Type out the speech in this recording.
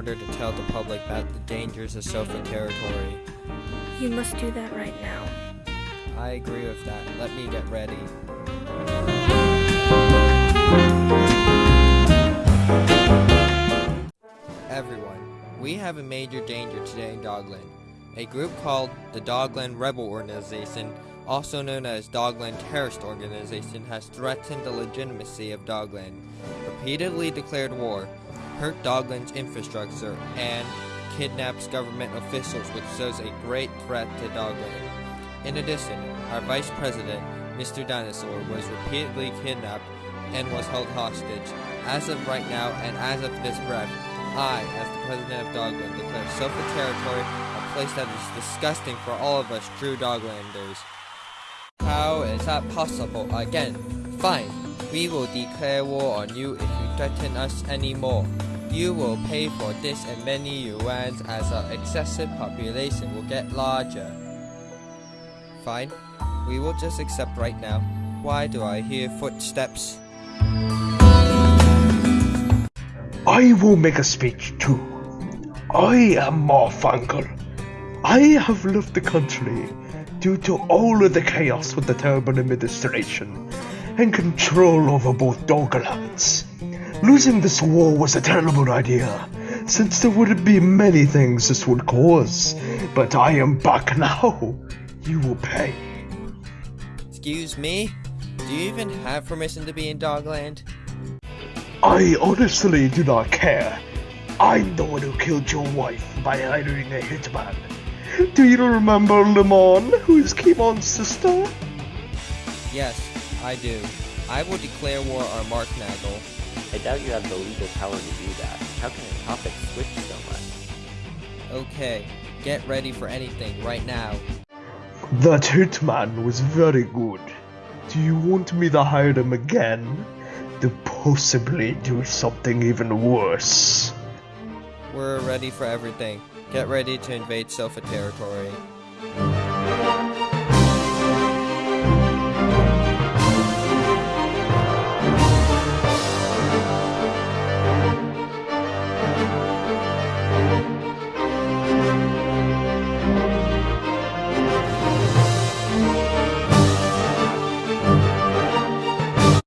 order to tell the public about the dangers of Sofa territory. You must do that right now. I agree with that. Let me get ready. Everyone, we have a major danger today in Dogland. A group called the Dogland Rebel Organization, also known as Dogland Terrorist Organization, has threatened the legitimacy of Dogland, repeatedly declared war, hurt Dogland's infrastructure, and kidnaps government officials, which shows a great threat to Dogland. In addition, our Vice President, Mr. Dinosaur, was repeatedly kidnapped and was held hostage. As of right now, and as of this breath, I, as the President of Dogland, declare Sofa Territory a place that is disgusting for all of us true Doglanders. How is that possible? Again, fine. We will declare war on you if you threaten us anymore. You will pay for this and many yuans as our excessive population will get larger. Fine. We will just accept right now. Why do I hear footsteps? I will make a speech too. I am Morphangle. I have left the country due to all of the chaos with the terrible administration and control over both Doggerlands. Losing this war was a terrible idea, since there would be many things this would cause. But I am back now. You will pay. Excuse me? Do you even have permission to be in Dogland? I honestly do not care. I'm the one who killed your wife by hiring a hitman. Do you remember Lemon, who is Kimon's sister? Yes, I do. I will declare war on Mark Nagel. I doubt you have the legal power to do that. How can a topic switch so much? Okay, get ready for anything right now. That hitman was very good. Do you want me to hire him again? To possibly do something even worse? We're ready for everything. Get ready to invade Sofa territory.